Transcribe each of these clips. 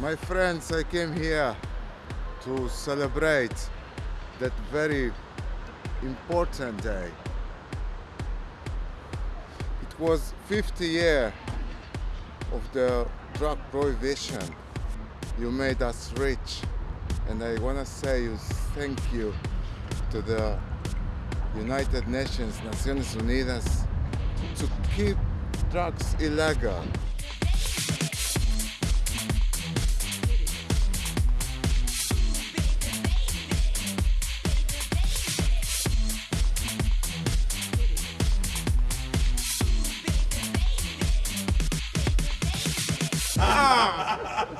My friends, I came here to celebrate that very important day. It was 50 year of the drug prohibition. You made us rich and I want to say thank you to the United Nations, Naciones Unidas, to keep drugs illegal.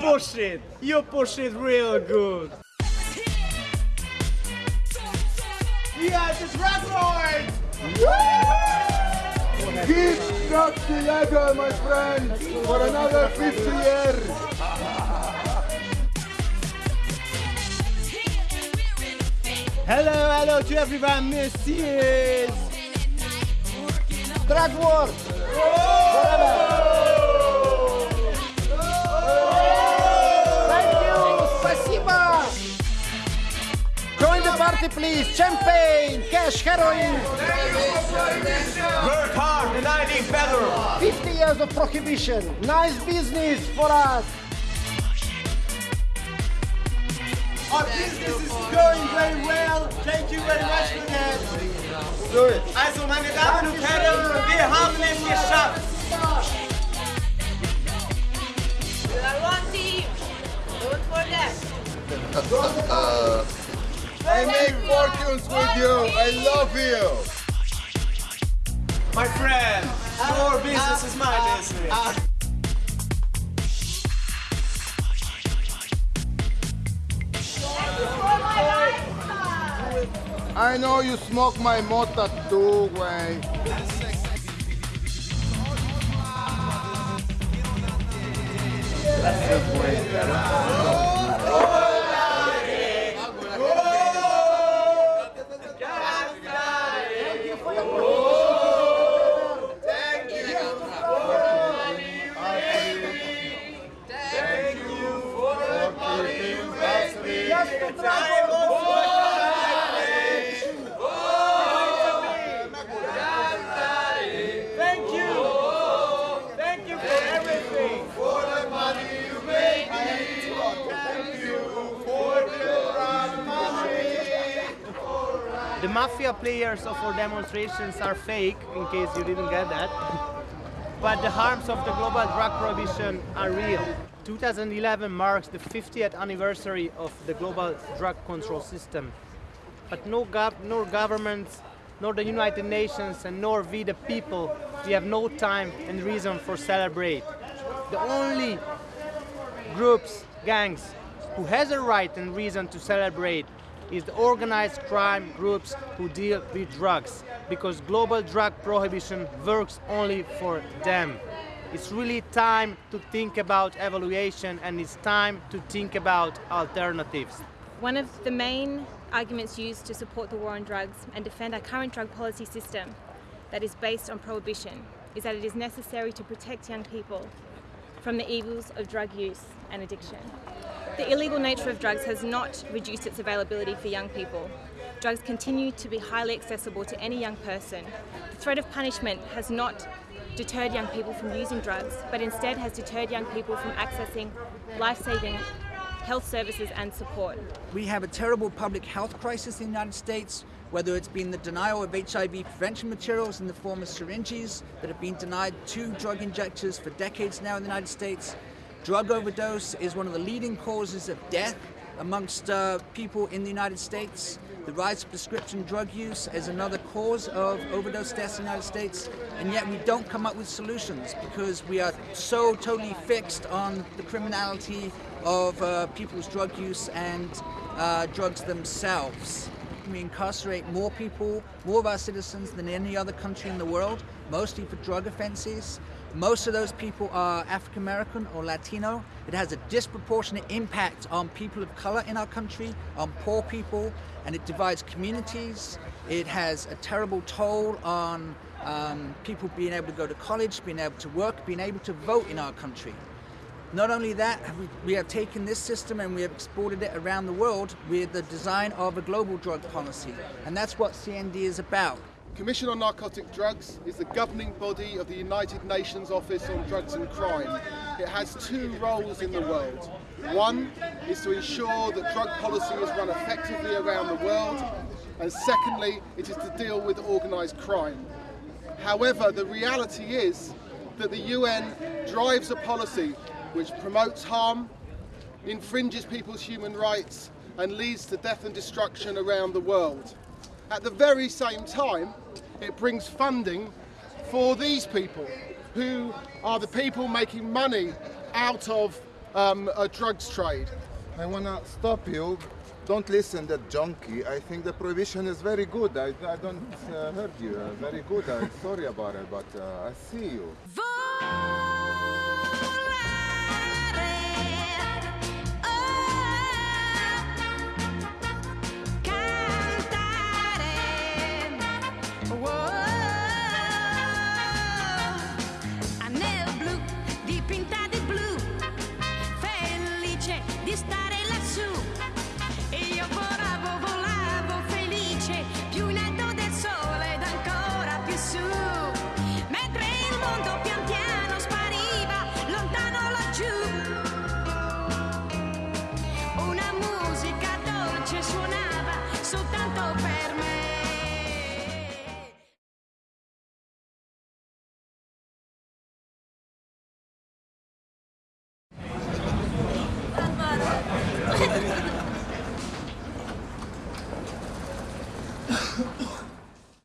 Push it. You push it real good. Yeah, just rock lord. Keep drugs illegal, my friends, for another 50 years. Hello, hello to everyone. This is Drug War. Thank party, please. Champagne, cash, heroin. Work hard and I live better. 50 years of prohibition. Nice business for us. Our business is going very well. Thank you very much for that. Also, meine Damen und Herren, wir haben es geschafft. We are one team. Don't forget. Uh, I make fortunes with you. I love you. My friend, your business is my business. I know you smoke my mota too, way. Thank you. Thank you The mafia players of our demonstrations are fake, in case you didn't get that. but the harms of the global drug prohibition are real. 2011 marks the 50th anniversary of the global drug control system. But no gov- nor governments, nor the United Nations, and nor we the people, we have no time and reason for celebrate. The only groups, gangs, who has a right and reason to celebrate is the organized crime groups who deal with drugs because global drug prohibition works only for them. It's really time to think about evaluation and it's time to think about alternatives. One of the main arguments used to support the war on drugs and defend our current drug policy system that is based on prohibition is that it is necessary to protect young people from the evils of drug use and addiction. The illegal nature of drugs has not reduced its availability for young people. Drugs continue to be highly accessible to any young person. The threat of punishment has not deterred young people from using drugs, but instead has deterred young people from accessing life-saving health services and support. We have a terrible public health crisis in the United States, whether it's been the denial of HIV prevention materials in the form of syringes that have been denied to drug injectors for decades now in the United States. Drug overdose is one of the leading causes of death amongst uh, people in the United States. The rise of prescription drug use is another cause of overdose deaths in the United States, and yet we don't come up with solutions because we are so totally fixed on the criminality of uh, people's drug use and uh, drugs themselves. We incarcerate more people, more of our citizens than any other country in the world, mostly for drug offenses. Most of those people are African American or Latino. It has a disproportionate impact on people of color in our country, on poor people, and it divides communities. It has a terrible toll on um, people being able to go to college, being able to work, being able to vote in our country. Not only that, we, we have taken this system and we have exported it around the world with the design of a global drug policy. And that's what CND is about. Commission on Narcotic Drugs is the governing body of the United Nations Office on Drugs and Crime. It has two roles in the world. One is to ensure that drug policy is run effectively around the world, and secondly, it is to deal with organised crime. However, the reality is that the UN drives a policy which promotes harm, infringes people's human rights, and leads to death and destruction around the world. At the very same time, it brings funding for these people who are the people making money out of um, a drugs trade. I wanna stop you. Don't listen to that junkie. I think the prohibition is very good. I, I don't uh, heard you. Uh, very good. I'm sorry about it, but uh, I see you.